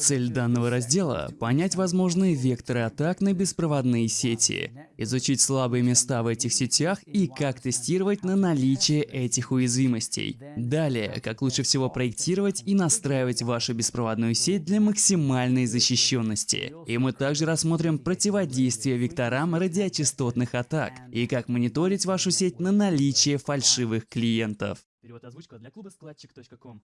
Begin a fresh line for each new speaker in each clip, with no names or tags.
Цель данного раздела – понять возможные векторы атак на беспроводные сети, изучить слабые места в этих сетях и как тестировать на наличие этих уязвимостей. Далее, как лучше всего проектировать и настраивать вашу беспроводную сеть для максимальной защищенности. И мы также рассмотрим противодействие векторам радиочастотных атак и как мониторить вашу сеть на наличие фальшивых клиентов. Перевод озвучка для клуба складчик.ком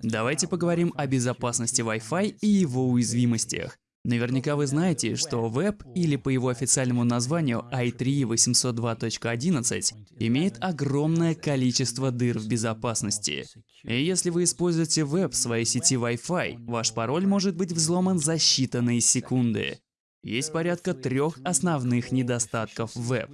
Давайте поговорим о безопасности Wi-Fi и его уязвимостях. Наверняка вы знаете, что веб, или по его официальному названию i3 802.11, имеет огромное количество дыр в безопасности. И если вы используете веб в своей сети Wi-Fi, ваш пароль может быть взломан за считанные секунды. Есть порядка трех основных недостатков веб.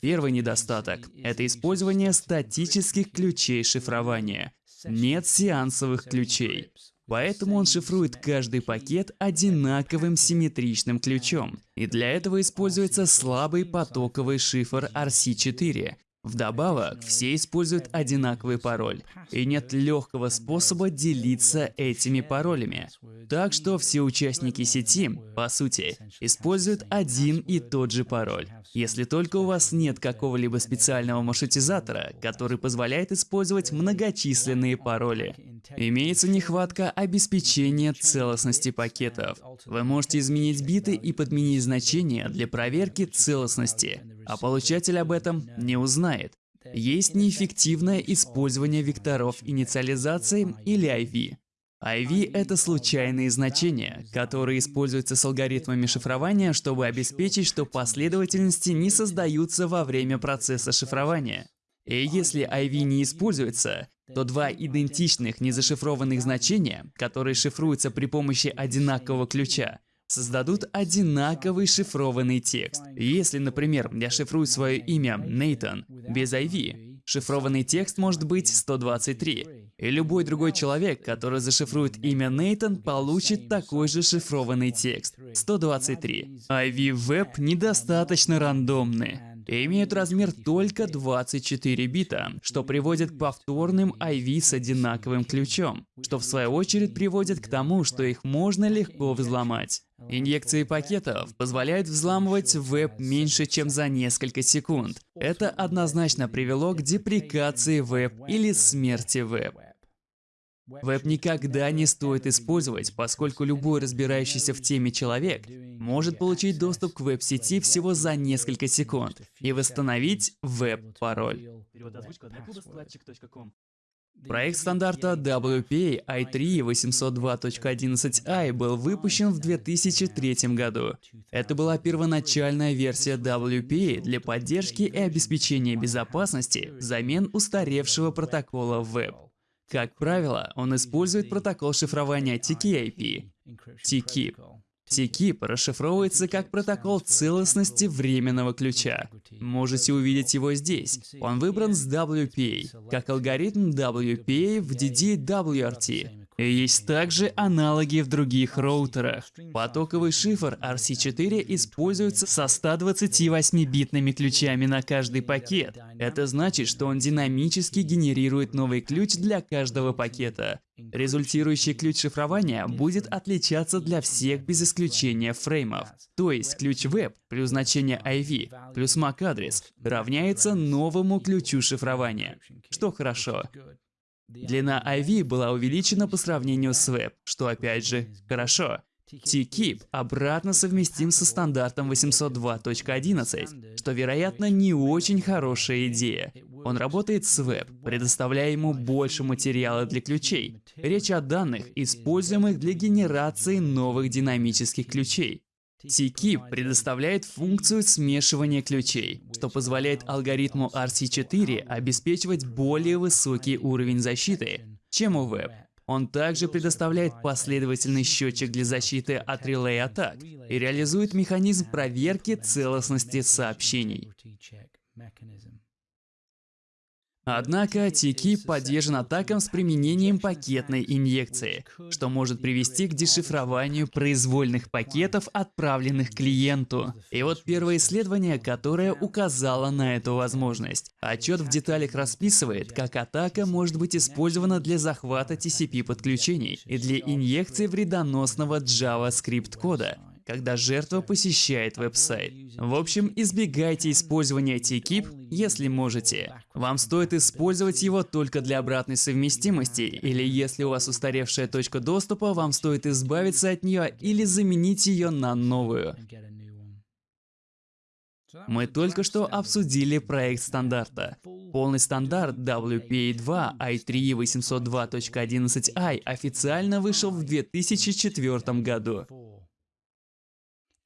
Первый недостаток – это использование статических ключей шифрования. Нет сеансовых ключей. Поэтому он шифрует каждый пакет одинаковым симметричным ключом. И для этого используется слабый потоковый шифр RC4, Вдобавок, все используют одинаковый пароль, и нет легкого способа делиться этими паролями. Так что все участники сети, по сути, используют один и тот же пароль. Если только у вас нет какого-либо специального маршрутизатора, который позволяет использовать многочисленные пароли. Имеется нехватка обеспечения целостности пакетов. Вы можете изменить биты и подменить значения для проверки целостности, а получатель об этом не узнает. Есть неэффективное использование векторов инициализации или IV. IV — это случайные значения, которые используются с алгоритмами шифрования, чтобы обеспечить, что последовательности не создаются во время процесса шифрования. И если IV не используется, то два идентичных незашифрованных значения, которые шифруются при помощи одинакового ключа, создадут одинаковый шифрованный текст. Если, например, я шифрую свое имя Нейтан без IV, шифрованный текст может быть 123. И любой другой человек, который зашифрует имя Нейтан, получит такой же шифрованный текст – 123. IV-веб недостаточно рандомны и имеют размер только 24 бита, что приводит к повторным IV с одинаковым ключом, что в свою очередь приводит к тому, что их можно легко взломать. Инъекции пакетов позволяют взламывать веб меньше, чем за несколько секунд. Это однозначно привело к деприкации веб или смерти веб. Веб никогда не стоит использовать, поскольку любой разбирающийся в теме человек может получить доступ к веб-сети всего за несколько секунд и восстановить веб-пароль. Проект стандарта WPA i3 802.11i был выпущен в 2003 году. Это была первоначальная версия WPA для поддержки и обеспечения безопасности взамен устаревшего протокола Web. Как правило, он использует протокол шифрования TKIP, TKIP. TKIP расшифровывается как протокол целостности временного ключа. Можете увидеть его здесь. Он выбран с WPA, как алгоритм WPA в DDWRT. Есть также аналоги в других роутерах. Потоковый шифр RC4 используется со 128-битными ключами на каждый пакет. Это значит, что он динамически генерирует новый ключ для каждого пакета. Результирующий ключ шифрования будет отличаться для всех без исключения фреймов. То есть ключ веб плюс значение IV плюс MAC-адрес равняется новому ключу шифрования, что хорошо. Длина IV была увеличена по сравнению с Web, что опять же хорошо. TKIP обратно совместим со стандартом 802.11, что, вероятно, не очень хорошая идея. Он работает с Web, предоставляя ему больше материала для ключей. Речь о данных, используемых для генерации новых динамических ключей. TKIP предоставляет функцию смешивания ключей, что позволяет алгоритму RC4 обеспечивать более высокий уровень защиты, чем у Web. Он также предоставляет последовательный счетчик для защиты от релей-атак и реализует механизм проверки целостности сообщений. Однако TKeep поддержан атакам с применением пакетной инъекции, что может привести к дешифрованию произвольных пакетов, отправленных клиенту. И вот первое исследование, которое указало на эту возможность. Отчет в деталях расписывает, как атака может быть использована для захвата TCP-подключений и для инъекции вредоносного JavaScript кода когда жертва посещает веб-сайт. В общем, избегайте использования TKIP, если можете. Вам стоит использовать его только для обратной совместимости, или если у вас устаревшая точка доступа, вам стоит избавиться от нее или заменить ее на новую. Мы только что обсудили проект стандарта. Полный стандарт WPA2 i3 802.11i официально вышел в 2004 году.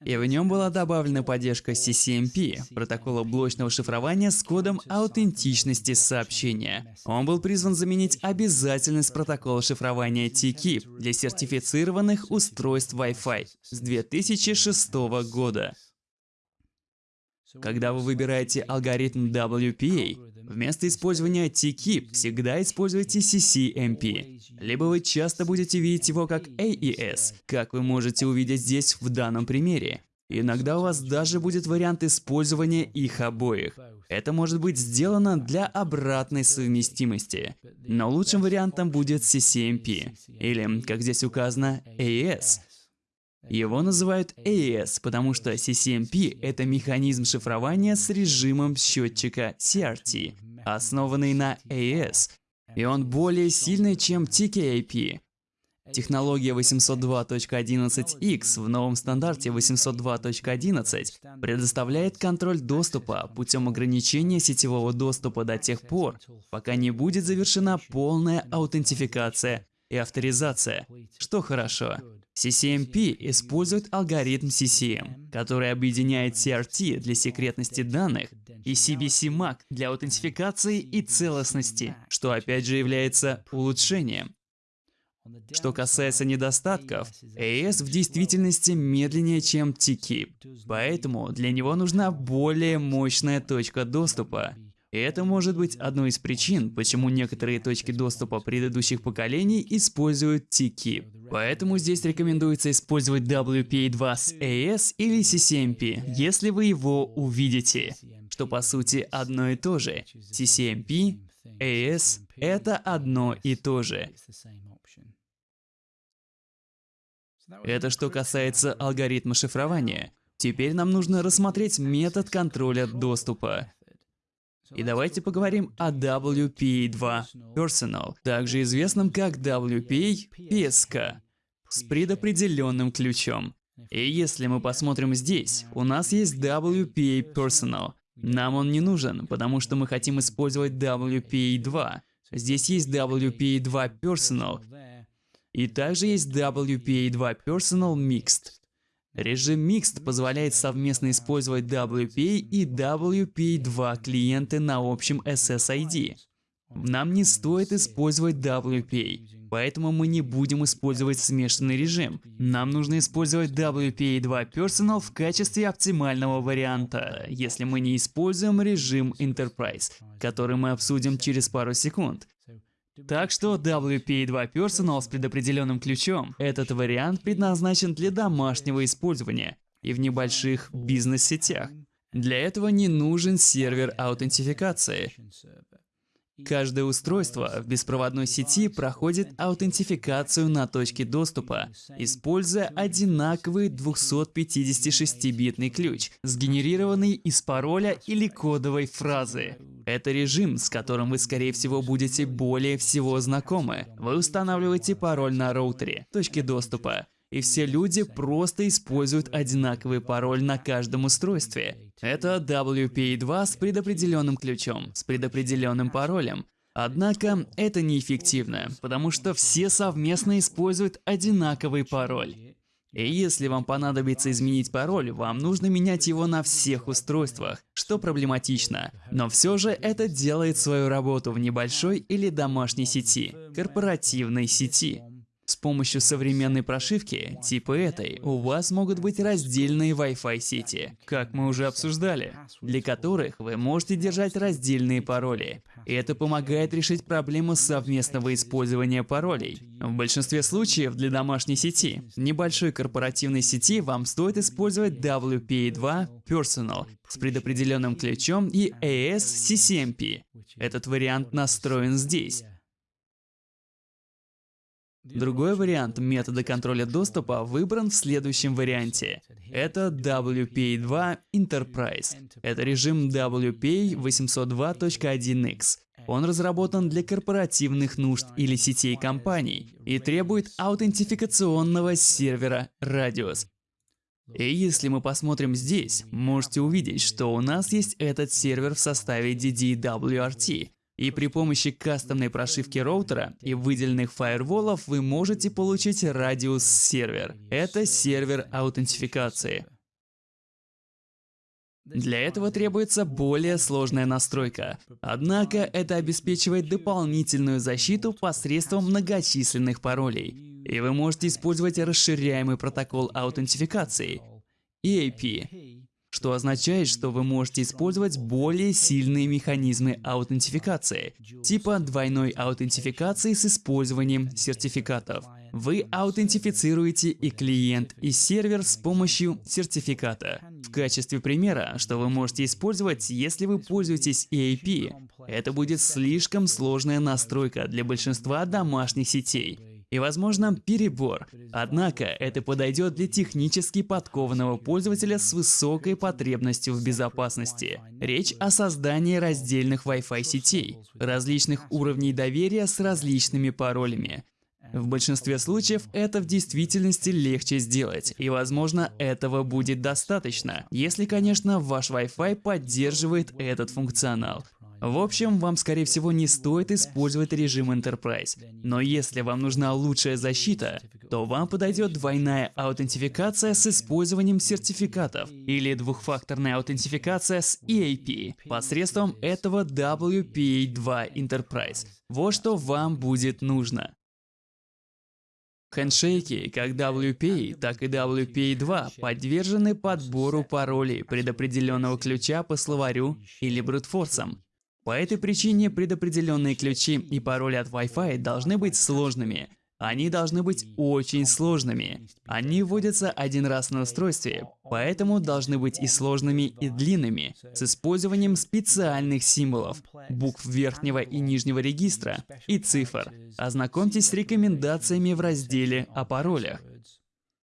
И в нем была добавлена поддержка CCMP, протокола блочного шифрования с кодом аутентичности сообщения. Он был призван заменить обязательность протокола шифрования TKIP для сертифицированных устройств Wi-Fi с 2006 года. Когда вы выбираете алгоритм WPA, вместо использования TKIP всегда используйте CCMP. Либо вы часто будете видеть его как AES, как вы можете увидеть здесь в данном примере. Иногда у вас даже будет вариант использования их обоих. Это может быть сделано для обратной совместимости. Но лучшим вариантом будет CCMP, или, как здесь указано, AES. Его называют AES, потому что CCMP — это механизм шифрования с режимом счетчика CRT, основанный на AES, и он более сильный, чем TKIP. Технология 802.11x в новом стандарте 802.11 предоставляет контроль доступа путем ограничения сетевого доступа до тех пор, пока не будет завершена полная аутентификация и авторизация, что хорошо. CCMP использует алгоритм CCM, который объединяет CRT для секретности данных и CBC-MAC для аутентификации и целостности, что опять же является улучшением. Что касается недостатков, AES в действительности медленнее, чем TKIP, поэтому для него нужна более мощная точка доступа. И это может быть одной из причин, почему некоторые точки доступа предыдущих поколений используют TKIP. Поэтому здесь рекомендуется использовать WPA2 с AES или CCMP, если вы его увидите, что по сути одно и то же. CCMP, AES — это одно и то же. Это что касается алгоритма шифрования. Теперь нам нужно рассмотреть метод контроля доступа. И давайте поговорим о WPA2 Personal, также известном как WPA PSK, с предопределенным ключом. И если мы посмотрим здесь, у нас есть WPA Personal. Нам он не нужен, потому что мы хотим использовать WPA2. Здесь есть WPA2 Personal, и также есть WPA2 Personal Mixed. Режим Mixed позволяет совместно использовать WPA и WPA2 клиенты на общем SSID. Нам не стоит использовать WPA, поэтому мы не будем использовать смешанный режим. Нам нужно использовать WPA2 Personal в качестве оптимального варианта, если мы не используем режим Enterprise, который мы обсудим через пару секунд. Так что WPA2 Personal с предопределенным ключом. Этот вариант предназначен для домашнего использования и в небольших бизнес-сетях. Для этого не нужен сервер аутентификации. Каждое устройство в беспроводной сети проходит аутентификацию на точке доступа, используя одинаковый 256-битный ключ, сгенерированный из пароля или кодовой фразы. Это режим, с которым вы, скорее всего, будете более всего знакомы. Вы устанавливаете пароль на роутере, точке доступа, и все люди просто используют одинаковый пароль на каждом устройстве. Это WPA2 с предопределенным ключом, с предопределенным паролем. Однако это неэффективно, потому что все совместно используют одинаковый пароль. И если вам понадобится изменить пароль, вам нужно менять его на всех устройствах, что проблематично. Но все же это делает свою работу в небольшой или домашней сети, корпоративной сети. С помощью современной прошивки, типа этой, у вас могут быть раздельные Wi-Fi сети, как мы уже обсуждали, для которых вы можете держать раздельные пароли. Это помогает решить проблему совместного использования паролей. В большинстве случаев для домашней сети, небольшой корпоративной сети вам стоит использовать WPA2 Personal с предопределенным ключом и AS CCMP. Этот вариант настроен здесь. Другой вариант метода контроля доступа выбран в следующем варианте. Это WPA2 Enterprise. Это режим WPA 802.1x. Он разработан для корпоративных нужд или сетей компаний и требует аутентификационного сервера Radius. И если мы посмотрим здесь, можете увидеть, что у нас есть этот сервер в составе DDWRT, и при помощи кастомной прошивки роутера и выделенных фаерволов вы можете получить радиус сервер. Это сервер аутентификации. Для этого требуется более сложная настройка. Однако это обеспечивает дополнительную защиту посредством многочисленных паролей. И вы можете использовать расширяемый протокол аутентификации EAP что означает, что вы можете использовать более сильные механизмы аутентификации, типа двойной аутентификации с использованием сертификатов. Вы аутентифицируете и клиент, и сервер с помощью сертификата. В качестве примера, что вы можете использовать, если вы пользуетесь EAP, это будет слишком сложная настройка для большинства домашних сетей и, возможно, перебор. Однако это подойдет для технически подкованного пользователя с высокой потребностью в безопасности. Речь о создании раздельных Wi-Fi сетей, различных уровней доверия с различными паролями. В большинстве случаев это в действительности легче сделать, и возможно этого будет достаточно, если, конечно, ваш Wi-Fi поддерживает этот функционал. В общем, вам скорее всего не стоит использовать режим Enterprise. Но если вам нужна лучшая защита, то вам подойдет двойная аутентификация с использованием сертификатов или двухфакторная аутентификация с EAP посредством этого WPA2 Enterprise. Вот что вам будет нужно. Хендшейки, как WPA, так и WPA2, подвержены подбору паролей предопределенного ключа по словарю или брутфорсам. По этой причине предопределенные ключи и пароли от Wi-Fi должны быть сложными. Они должны быть очень сложными. Они вводятся один раз на устройстве, поэтому должны быть и сложными, и длинными, с использованием специальных символов, букв верхнего и нижнего регистра и цифр. Ознакомьтесь с рекомендациями в разделе о паролях.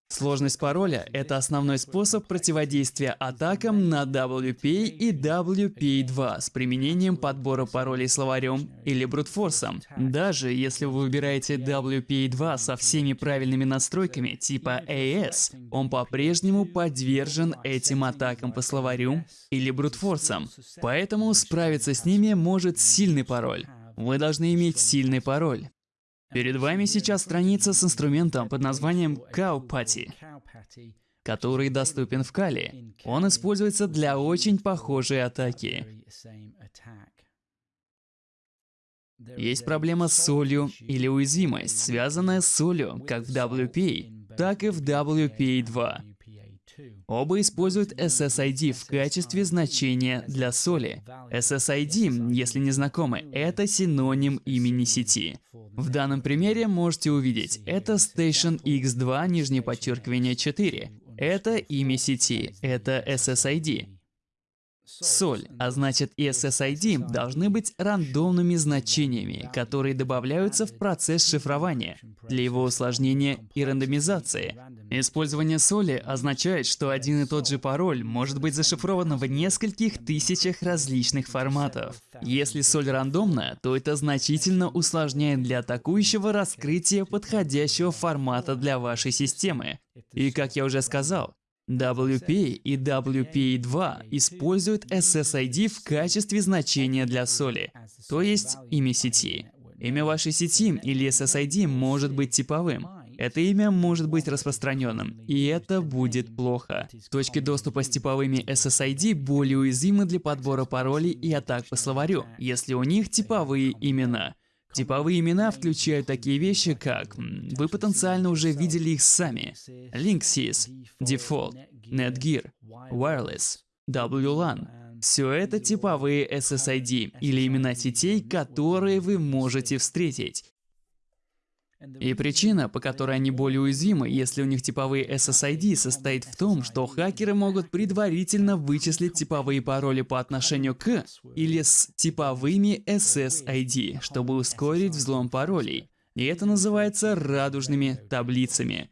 Сложность пароля – это основной способ противодействия атакам на WPA и WPA2 с применением подбора паролей словарем или брутфорсом. Даже если вы выбираете WPA2 со всеми правильными настройками типа AS, он по-прежнему подвержен этим атакам по словарю или брутфорсам. Поэтому справиться с ними может сильный пароль. Вы должны иметь сильный пароль. Перед вами сейчас страница с инструментом под названием Cowpatty, который доступен в Кали. Он используется для очень похожей атаки. Есть проблема с солью или уязвимость, связанная с солью как в WPA, так и в WPA2. Оба используют SSID в качестве значения для соли. SSID, если не знакомы, это синоним имени сети. В данном примере можете увидеть, это Station X2, нижнее подчеркивание 4. Это имя сети, это SSID. Соль, а значит и SSID должны быть рандомными значениями, которые добавляются в процесс шифрования для его усложнения и рандомизации. Использование соли означает, что один и тот же пароль может быть зашифрован в нескольких тысячах различных форматов. Если соль рандомна, то это значительно усложняет для атакующего раскрытие подходящего формата для вашей системы. И как я уже сказал, WP и WPA2 используют SSID в качестве значения для соли, то есть имя сети. Имя вашей сети или SSID может быть типовым. Это имя может быть распространенным, и это будет плохо. Точки доступа с типовыми SSID более уязвимы для подбора паролей и атак по словарю, если у них типовые имена. Типовые имена включают такие вещи, как... Вы потенциально уже видели их сами. Linksys, Default, Netgear, Wireless, WLAN. Все это типовые SSID или имена сетей, которые вы можете встретить. И причина, по которой они более уязвимы, если у них типовые SSID, состоит в том, что хакеры могут предварительно вычислить типовые пароли по отношению к или с типовыми SSID, чтобы ускорить взлом паролей. И это называется радужными таблицами.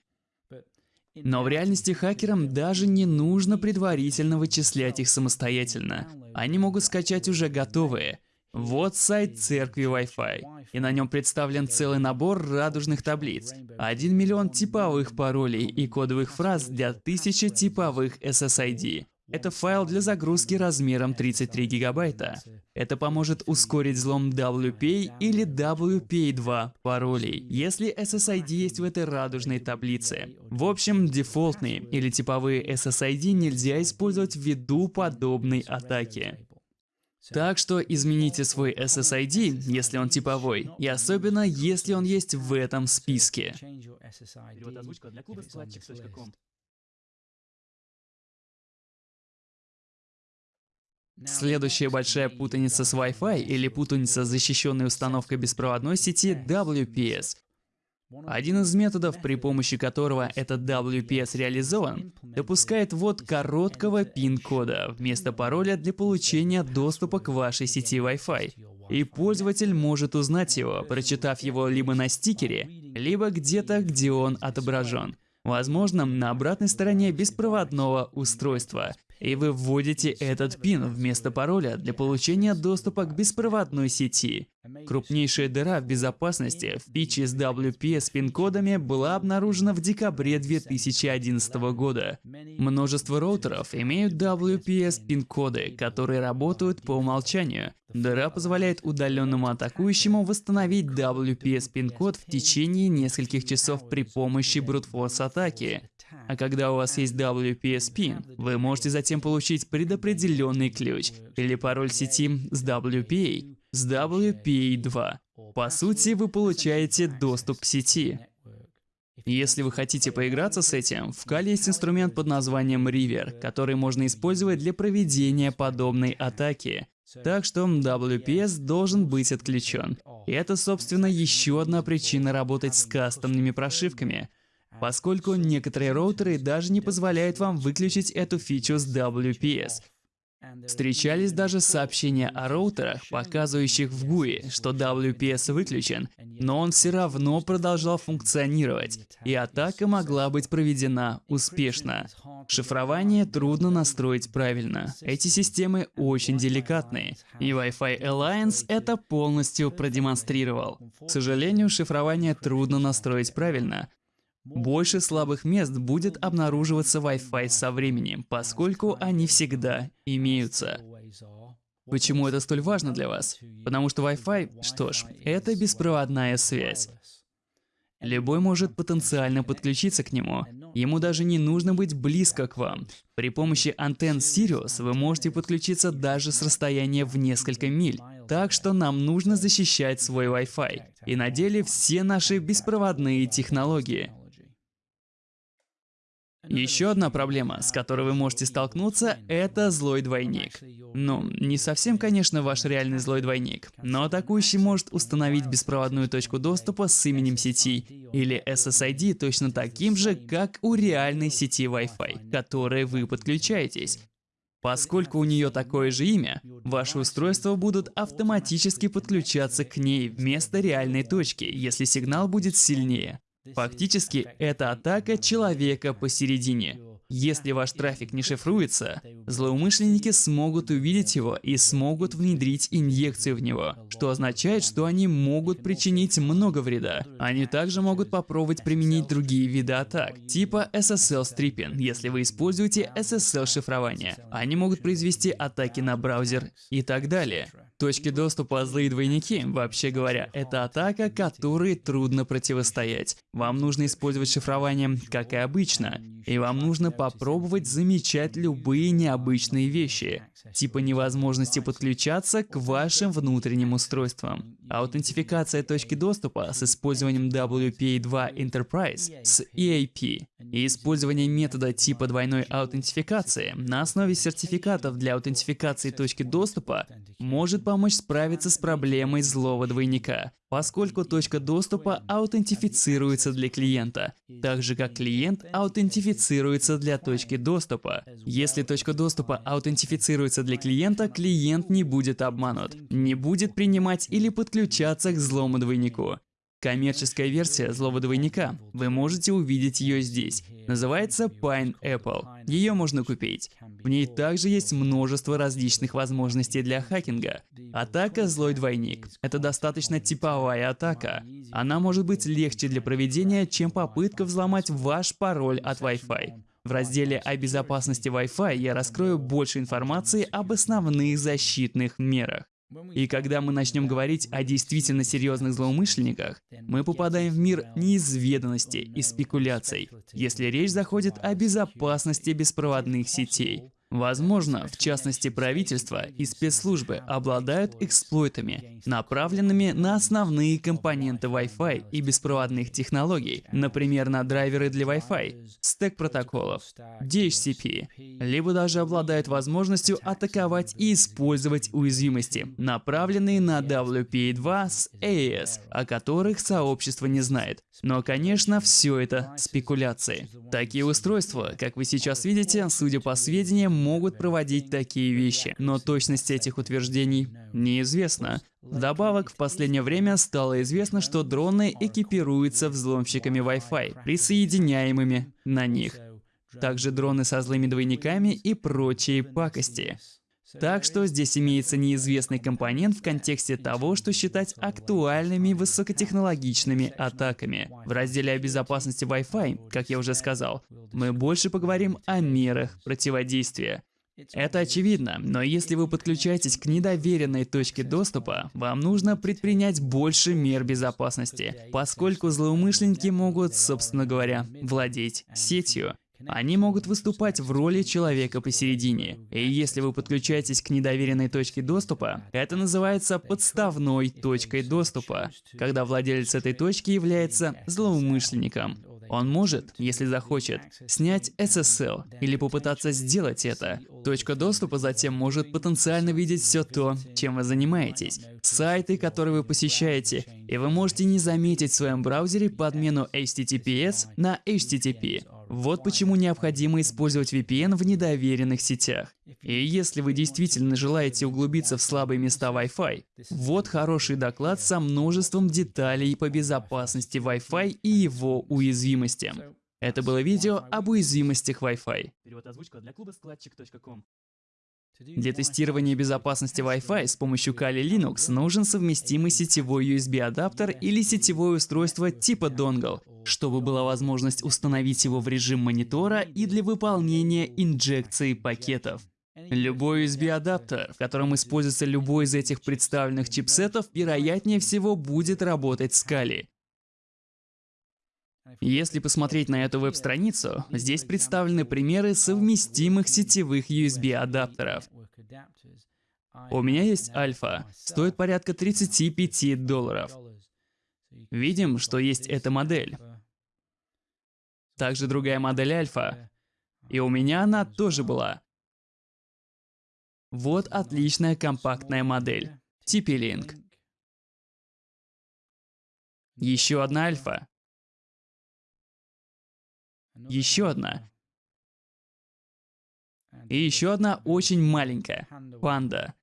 Но в реальности хакерам даже не нужно предварительно вычислять их самостоятельно. Они могут скачать уже готовые. Вот сайт церкви Wi-Fi, и на нем представлен целый набор радужных таблиц, 1 миллион типовых паролей и кодовых фраз для тысячи типовых SSID. Это файл для загрузки размером 33 гигабайта. Это поможет ускорить взлом WPA или WPA2 паролей, если SSID есть в этой радужной таблице. В общем, дефолтные или типовые SSID нельзя использовать ввиду подобной атаки. Так что измените свой SSID, если он типовой, и особенно, если он есть в этом списке. Следующая большая путаница с Wi-Fi или путаница с защищенной установкой беспроводной сети WPS. Один из методов, при помощи которого этот WPS реализован, допускает ввод короткого пин-кода вместо пароля для получения доступа к вашей сети Wi-Fi. И пользователь может узнать его, прочитав его либо на стикере, либо где-то, где он отображен. Возможно, на обратной стороне беспроводного устройства и вы вводите этот пин вместо пароля для получения доступа к беспроводной сети. Крупнейшая дыра в безопасности в питче с WPS пин-кодами была обнаружена в декабре 2011 года. Множество роутеров имеют WPS пин-коды, которые работают по умолчанию. Дыра позволяет удаленному атакующему восстановить WPS пин-код в течение нескольких часов при помощи брутфорс атаки. А когда у вас есть WPS PIN, вы можете затем получить предопределенный ключ или пароль сети с WPA, с WPA2. По сути, вы получаете доступ к сети. Если вы хотите поиграться с этим, в Кали есть инструмент под названием River, который можно использовать для проведения подобной атаки. Так что WPS должен быть отключен. И это, собственно, еще одна причина работать с кастомными прошивками – поскольку некоторые роутеры даже не позволяют вам выключить эту фичу с WPS. Встречались даже сообщения о роутерах, показывающих в GUI, что WPS выключен, но он все равно продолжал функционировать, и атака могла быть проведена успешно. Шифрование трудно настроить правильно. Эти системы очень деликатные, и Wi-Fi Alliance это полностью продемонстрировал. К сожалению, шифрование трудно настроить правильно, больше слабых мест будет обнаруживаться Wi-Fi со временем, поскольку они всегда имеются. Почему это столь важно для вас? Потому что Wi-Fi, что ж, это беспроводная связь. Любой может потенциально подключиться к нему. Ему даже не нужно быть близко к вам. При помощи антенн Sirius вы можете подключиться даже с расстояния в несколько миль. Так что нам нужно защищать свой Wi-Fi. И на деле все наши беспроводные технологии. Еще одна проблема, с которой вы можете столкнуться, это злой двойник. Ну, не совсем, конечно, ваш реальный злой двойник, но атакующий может установить беспроводную точку доступа с именем сети или SSID точно таким же, как у реальной сети Wi-Fi, к которой вы подключаетесь. Поскольку у нее такое же имя, ваши устройства будут автоматически подключаться к ней вместо реальной точки, если сигнал будет сильнее. Фактически, это атака человека посередине. Если ваш трафик не шифруется, злоумышленники смогут увидеть его и смогут внедрить инъекцию в него, что означает, что они могут причинить много вреда. Они также могут попробовать применить другие виды атак, типа SSL-стриппинг, если вы используете SSL-шифрование. Они могут произвести атаки на браузер и так далее. Точки доступа злые двойники, вообще говоря, это атака, которой трудно противостоять. Вам нужно использовать шифрование, как и обычно, и вам нужно попробовать замечать любые необычные вещи, типа невозможности подключаться к вашим внутренним устройствам. аутентификация точки доступа с использованием WPA2 Enterprise с EAP и использование метода типа двойной аутентификации на основе сертификатов для аутентификации точки доступа может помочь справиться с проблемой злого двойника, поскольку точка доступа аутентифицируется для клиента, так же как клиент аутентифицируется для точки доступа. Если точка доступа аутентифицируется для клиента, клиент не будет обманут, не будет принимать или подключаться к злому двойнику. Коммерческая версия злого двойника. Вы можете увидеть ее здесь. Называется Pineapple. Ее можно купить. В ней также есть множество различных возможностей для хакинга. Атака «Злой двойник» — это достаточно типовая атака. Она может быть легче для проведения, чем попытка взломать ваш пароль от Wi-Fi. В разделе о безопасности Wi-Fi я раскрою больше информации об основных защитных мерах. И когда мы начнем говорить о действительно серьезных злоумышленниках, мы попадаем в мир неизведанности и спекуляций, если речь заходит о безопасности беспроводных сетей. Возможно, в частности правительство и спецслужбы обладают эксплойтами, направленными на основные компоненты Wi-Fi и беспроводных технологий, например, на драйверы для Wi-Fi, стек протоколов, DHCP, либо даже обладают возможностью атаковать и использовать уязвимости, направленные на WPA2 с AES, о которых сообщество не знает. Но, конечно, все это спекуляции. Такие устройства, как вы сейчас видите, судя по сведениям, могут проводить такие вещи, но точность этих утверждений неизвестна. Вдобавок, в последнее время стало известно, что дроны экипируются взломщиками Wi-Fi, присоединяемыми на них. Также дроны со злыми двойниками и прочие пакости. Так что здесь имеется неизвестный компонент в контексте того, что считать актуальными высокотехнологичными атаками. В разделе о безопасности Wi-Fi, как я уже сказал, мы больше поговорим о мерах противодействия. Это очевидно, но если вы подключаетесь к недоверенной точке доступа, вам нужно предпринять больше мер безопасности, поскольку злоумышленники могут, собственно говоря, владеть сетью. Они могут выступать в роли человека посередине. И если вы подключаетесь к недоверенной точке доступа, это называется подставной точкой доступа, когда владелец этой точки является злоумышленником. Он может, если захочет, снять SSL или попытаться сделать это. Точка доступа затем может потенциально видеть все то, чем вы занимаетесь, сайты, которые вы посещаете, и вы можете не заметить в своем браузере подмену HTTPS на HTTP. Вот почему необходимо использовать VPN в недоверенных сетях. И если вы действительно желаете углубиться в слабые места Wi-Fi, вот хороший доклад со множеством деталей по безопасности Wi-Fi и его уязвимостям. Это было видео об уязвимостях Wi-Fi. Тестирования безопасности Wi-Fi с помощью Kali Linux нужен совместимый сетевой USB-адаптер или сетевое устройство типа Dongle, чтобы была возможность установить его в режим монитора и для выполнения инжекции пакетов. Любой USB-адаптер, в котором используется любой из этих представленных чипсетов, вероятнее всего будет работать с Kali. Если посмотреть на эту веб-страницу, здесь представлены примеры совместимых сетевых USB-адаптеров. У меня есть альфа, стоит порядка 35 долларов. Видим, что есть эта модель. Также другая модель альфа. И у меня она тоже была. Вот отличная компактная модель. TP-Link. Еще одна альфа. Еще одна. И еще одна очень маленькая. Панда.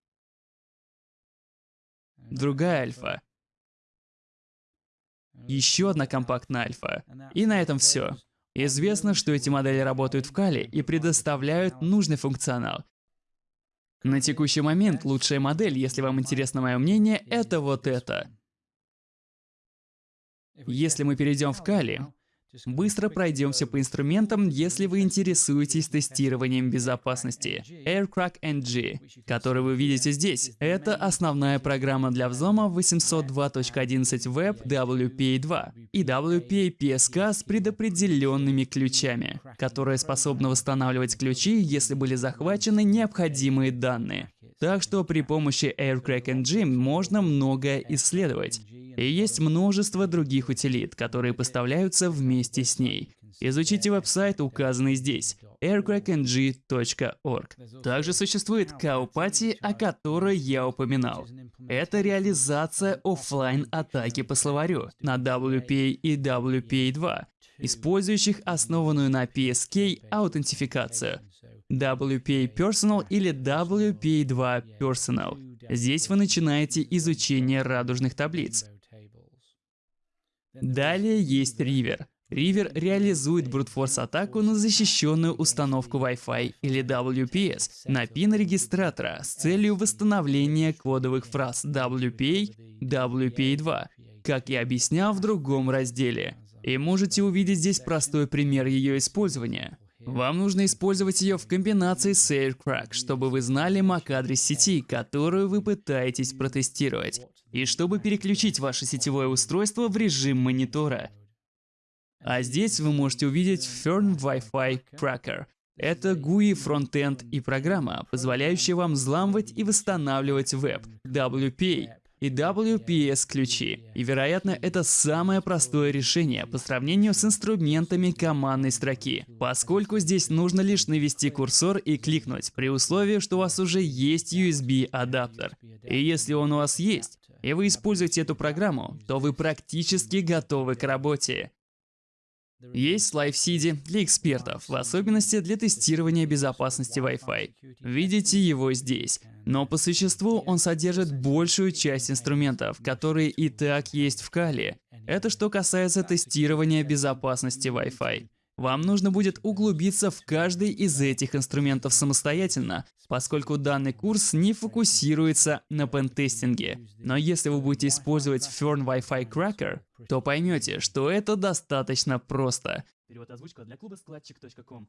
Другая альфа. Еще одна компактная альфа. И на этом все. Известно, что эти модели работают в Кали и предоставляют нужный функционал. На текущий момент лучшая модель, если вам интересно мое мнение, это вот это. Если мы перейдем в Кали, Быстро пройдемся по инструментам, если вы интересуетесь тестированием безопасности. AirCrack NG, который вы видите здесь, это основная программа для взлома 802.11 Web WPA2 и WPA PSK с предопределенными ключами, которая способна восстанавливать ключи, если были захвачены необходимые данные. Так что при помощи AirCrack можно многое исследовать. И есть множество других утилит, которые поставляются вместе с ней. Изучите веб-сайт, указанный здесь aircrackng.org. Также существует Каупати, о которой я упоминал. Это реализация офлайн атаки по словарю на WPA и WPA2, использующих основанную на PSK аутентификацию. WPA Personal или WPA2 Personal. Здесь вы начинаете изучение радужных таблиц. Далее есть River. River реализует брутфорс-атаку на защищенную установку Wi-Fi или WPS на пин регистратора с целью восстановления кодовых фраз WPA, WPA2, как я объяснял в другом разделе. И можете увидеть здесь простой пример ее использования. Вам нужно использовать ее в комбинации с AirCrack, чтобы вы знали MAC-адрес сети, которую вы пытаетесь протестировать, и чтобы переключить ваше сетевое устройство в режим монитора. А здесь вы можете увидеть Fern Wi-Fi Cracker. Это GUI фронтенд и программа, позволяющая вам взламывать и восстанавливать веб, WPA и WPS ключи. И вероятно, это самое простое решение по сравнению с инструментами командной строки, поскольку здесь нужно лишь навести курсор и кликнуть, при условии, что у вас уже есть USB адаптер. И если он у вас есть, и вы используете эту программу, то вы практически готовы к работе. Есть LiveSeed для экспертов, в особенности для тестирования безопасности Wi-Fi. Видите его здесь. Но по существу он содержит большую часть инструментов, которые и так есть в Кали. Это что касается тестирования безопасности Wi-Fi. Вам нужно будет углубиться в каждый из этих инструментов самостоятельно, поскольку данный курс не фокусируется на пентестинге. Но если вы будете использовать Fern Wi-Fi Cracker, то поймете, что это достаточно просто. Перевод озвучка для клуба складчик.ком